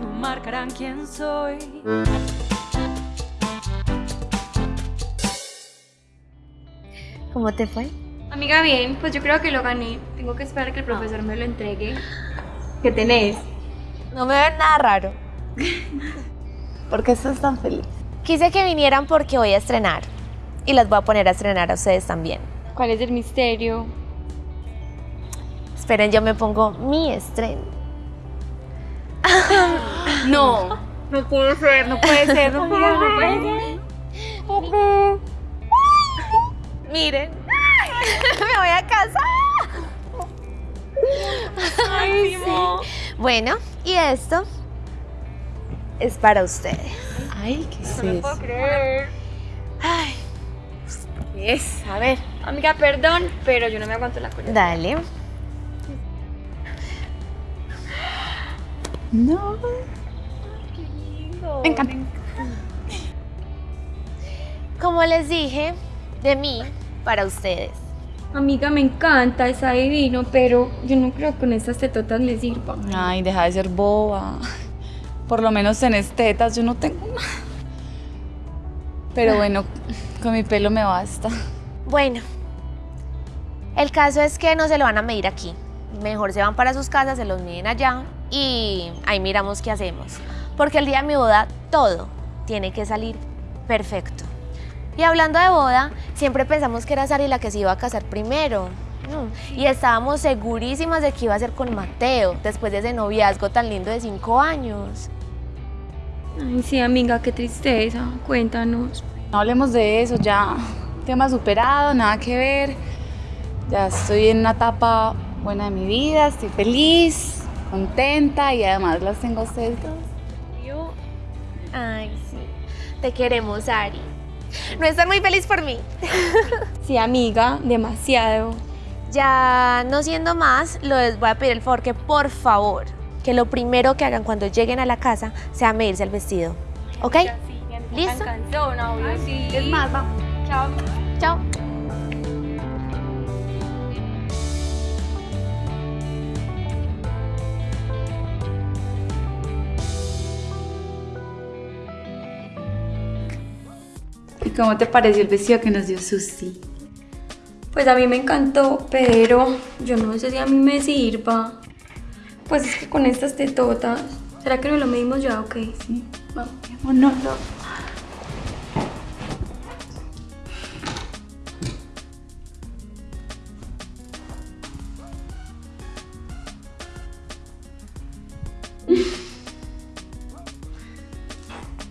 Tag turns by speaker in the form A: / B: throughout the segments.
A: no marcarán quién soy.
B: ¿Cómo te fue?
C: Amiga, bien, pues yo creo que lo gané. Tengo que esperar que el profesor me lo entregue. ¿Qué tenés?
B: No me ven nada raro.
D: ¿Por qué estás tan feliz?
B: Quise que vinieran porque voy a estrenar. Y las voy a poner a estrenar a ustedes también.
C: ¿Cuál es el misterio?
B: Esperen, yo me pongo mi estreno.
C: No, no puede ser, no puede ser, no puede ser, no puede ser.
B: Miren. me voy a casa.
C: Ay, sí.
B: Bueno, y esto es para ustedes.
D: Ay, ¿qué es
C: No lo puedo creer.
B: Ay,
C: ¿Qué es? A ver. Amiga, perdón, pero yo no me aguanto la cola.
B: dale.
D: No.
C: Me
D: encanta.
B: Como les dije, de mí para ustedes.
C: Amiga, me encanta, está divino, pero yo no creo que con estas tetotas me sirva.
D: Ay, deja de ser boba. Por lo menos tenés tetas, yo no tengo nada. Pero bueno, con mi pelo me basta.
B: Bueno, el caso es que no se lo van a medir aquí. Mejor se van para sus casas, se los miden allá y ahí miramos qué hacemos. Porque el día de mi boda todo tiene que salir perfecto. Y hablando de boda, siempre pensamos que era Sari la que se iba a casar primero. Y estábamos segurísimas de que iba a ser con Mateo, después de ese noviazgo tan lindo de cinco años.
C: Ay, sí, amiga, qué tristeza. Cuéntanos.
D: No hablemos de eso, ya. Tema superado, nada que ver. Ya estoy en una etapa buena de mi vida, estoy feliz, contenta y además las tengo a ustedes dos.
C: Yo,
B: Ay, sí. Te queremos, Ari. No estás muy feliz por mí.
C: sí, amiga, demasiado.
B: Ya no siendo más, les voy a pedir el favor que por favor, que lo primero que hagan cuando lleguen a la casa sea medirse el vestido. ¿Ok? ¿Listo?
C: Cansona, obvio, sí.
D: Es más, vamos.
C: Chao.
B: Chao.
D: Cómo te pareció el vestido que nos dio Susi?
C: Pues a mí me encantó, pero yo no sé si a mí me sirva. Pues es que con estas tetotas. ¿Será que no lo medimos ya? Ok.
D: Sí, vamos, vámonos. No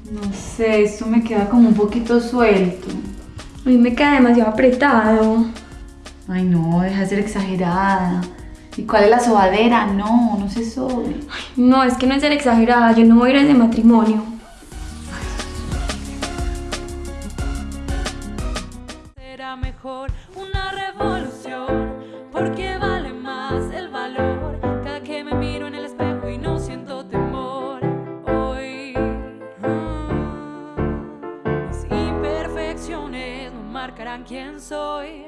D: No sé, esto me queda como un poquito suelto.
C: A mí me queda demasiado apretado.
D: Ay, no, deja de ser exagerada. ¿Y cuál es la sobadera? No, no se sobe.
C: Ay, no, es que no es ser exagerada. Yo no voy a ir a ese matrimonio. Será mejor una revolución porque va quién soy.